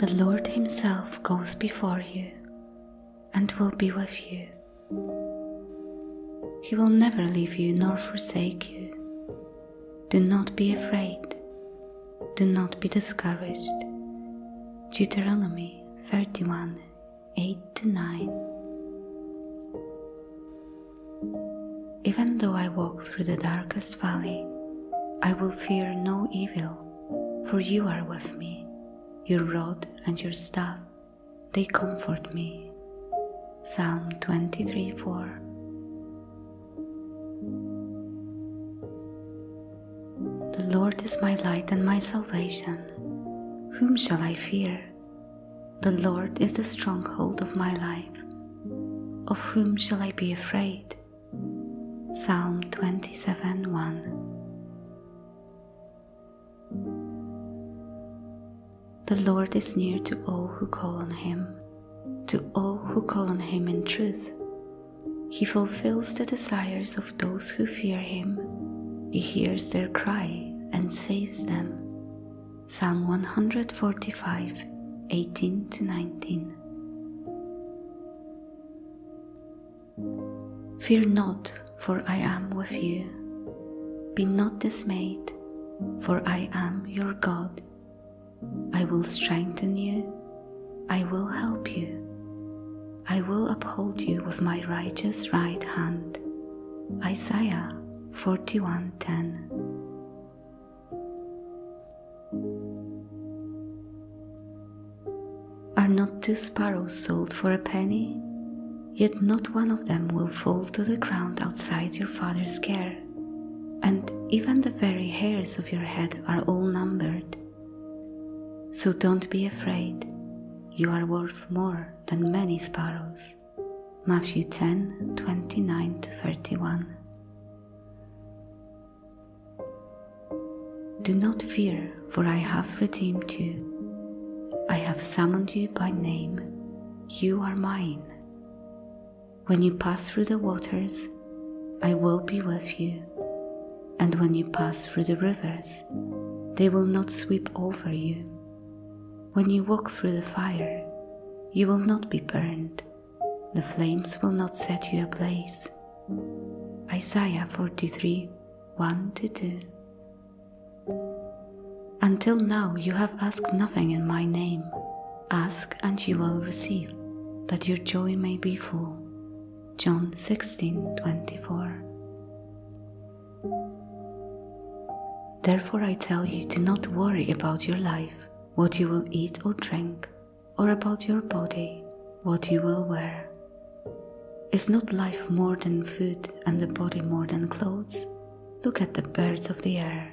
The Lord Himself goes before you and will be with you. He will never leave you nor forsake you. Do not be afraid. Do not be discouraged. Deuteronomy 31 8 to 9. Even though I walk through the darkest valley, I will fear no evil, for you are with me. Your rod and your staff, they comfort me. Psalm 23 4. The Lord is my light and my salvation. Whom shall I fear? The Lord is the stronghold of my life. Of whom shall I be afraid? Psalm 27 1. The Lord is near to all who call on Him, to all who call on Him in truth. He fulfills the desires of those who fear Him. He hears their cry and saves them. Psalm 145 18 to 19. Fear not, for I am with you. Be not dismayed, for I am your God. I will strengthen you. I will help you. I will uphold you with my righteous right hand. Isaiah 41:10. Are not two sparrows sold for a penny? Yet not one of them will fall to the ground outside your Father's care, and even the very hairs of your head are all numbered. So don't be afraid. You are worth more than many sparrows. Matthew 10 29 to 31. Do not fear, for I have redeemed you. I have summoned you by name. You are mine. When you pass through the waters, I will be with you. And when you pass through the rivers, they will not sweep over you. When you walk through the fire, you will not be burned. The flames will not set you ablaze. Isaiah 43 1 2. Until now you have asked nothing in my name. Ask and you will receive, that your joy may be full. John 16 24. Therefore I tell you, do not worry about your life what you will eat or drink, or about your body, what you will wear. Is not life more than food and the body more than clothes? Look at the birds of the air.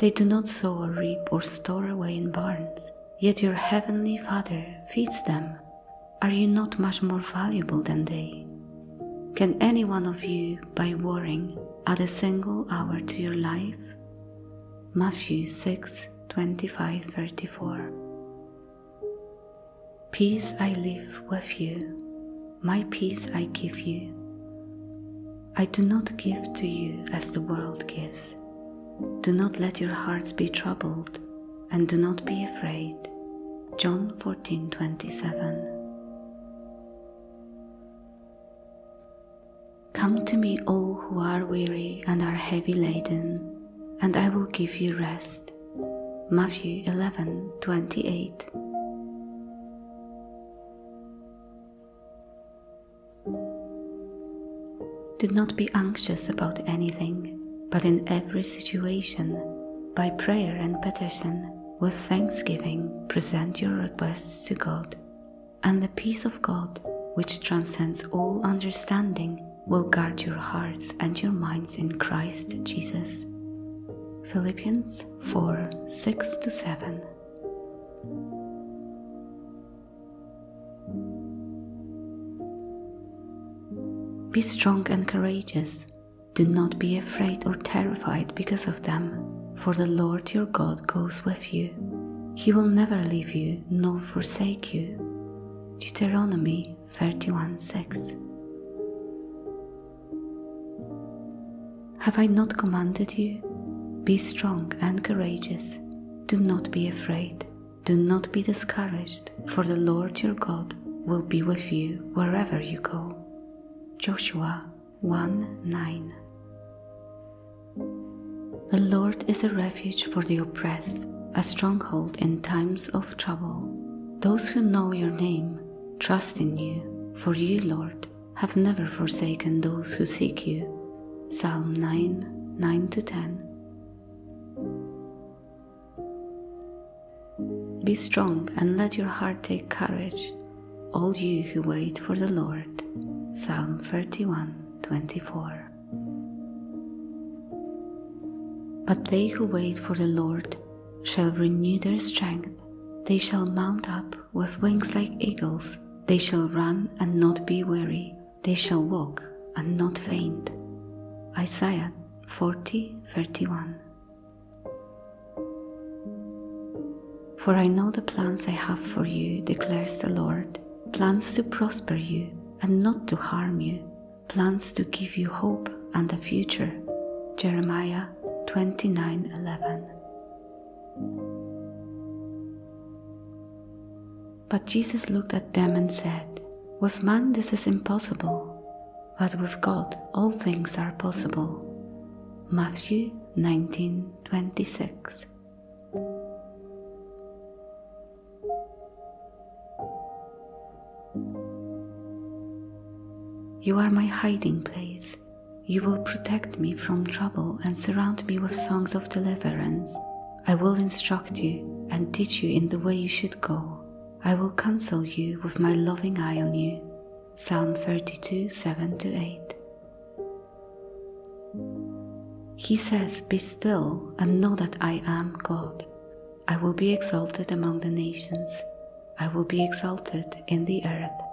They do not sow or reap or store away in barns, yet your heavenly Father feeds them. Are you not much more valuable than they? Can any one of you, by worrying, add a single hour to your life? Matthew 6 25 34. Peace I live with you, my peace I give you. I do not give to you as the world gives. Do not let your hearts be troubled, and do not be afraid. John 14 27. Come to me, all who are weary and are heavy laden, and I will give you rest. Matthew 11 28. Do not be anxious about anything, but in every situation, by prayer and petition, with thanksgiving, present your requests to God, and the peace of God, which transcends all understanding, will guard your hearts and your minds in Christ Jesus. Philippians 4 6 to 7. Be strong and courageous. Do not be afraid or terrified because of them, for the Lord your God goes with you. He will never leave you nor forsake you. Deuteronomy 31 6. Have I not commanded you? Be strong and courageous. Do not be afraid, Do not be discouraged, for the Lord your God will be with you wherever you go. Joshua 1 9. The Lord is a refuge for the oppressed, a stronghold in times of trouble. Those who know your name trust in you, for you, Lord, have never forsaken those who seek you. Psalm 9 9 10. Be strong and let your heart take courage, all you who wait for the Lord. Psalm 31 24. But they who wait for the Lord shall renew their strength. They shall mount up with wings like eagles. They shall run and not be weary. They shall walk and not faint. Isaiah 40 31. For I know the plans I have for you, declares the Lord plans to prosper you and not to harm you, plans to give you hope and a future. Jeremiah 29:11. But Jesus looked at them and said, With man this is impossible, but with God all things are possible. Matthew 19:26. You are my hiding place. You will protect me from trouble and surround me with songs of deliverance. I will instruct you and teach you in the way you should go. I will counsel you with my loving eye on you. Psalm 32 7 8. He says, Be still and know that I am God. I will be exalted among the nations. I will be exalted in the earth.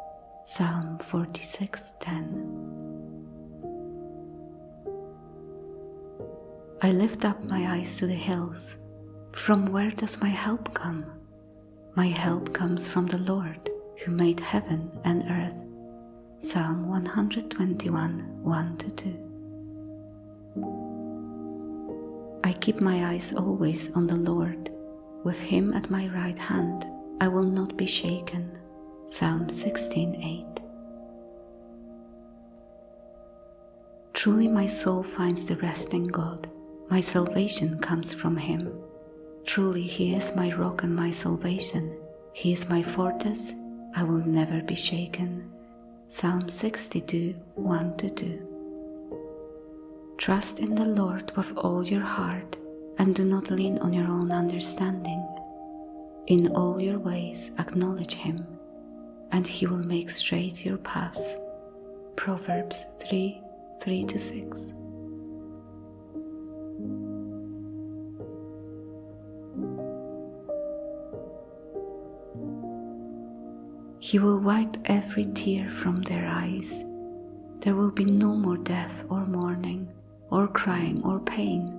Psalm 46:10 I lift up my eyes to the hills. From where does my help come? My help comes from the Lord who made heaven and earth. Psalm 121 1 2. I keep my eyes always on the Lord. With him at my right hand, I will not be shaken. Psalm 16:8 Truly my soul finds the rest in God. My salvation comes from him. Truly he is my rock and my salvation. He is my fortress. I will never be shaken. Psalm 62 1 2. Trust in the Lord with all your heart and do not lean on your own understanding. In all your ways acknowledge him and he will make straight your paths. Proverbs 3 3 to 6. He will wipe every tear from their eyes. There will be no more death or mourning, or crying or pain,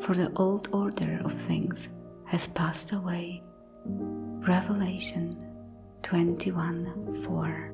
for the old order of things has passed away. Revelation 21 4.